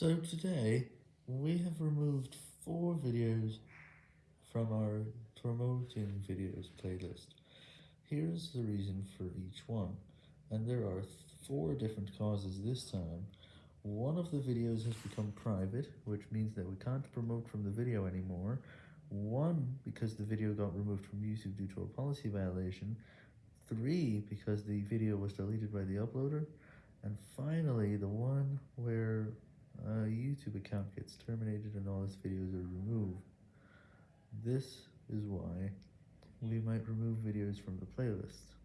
So today, we have removed four videos from our promoting videos playlist. Here's the reason for each one, and there are four different causes this time. One of the videos has become private, which means that we can't promote from the video anymore. One, because the video got removed from YouTube due to a policy violation. Three, because the video was deleted by the uploader. And finally, the YouTube account gets terminated and all its videos are removed. This is why we might remove videos from the playlist.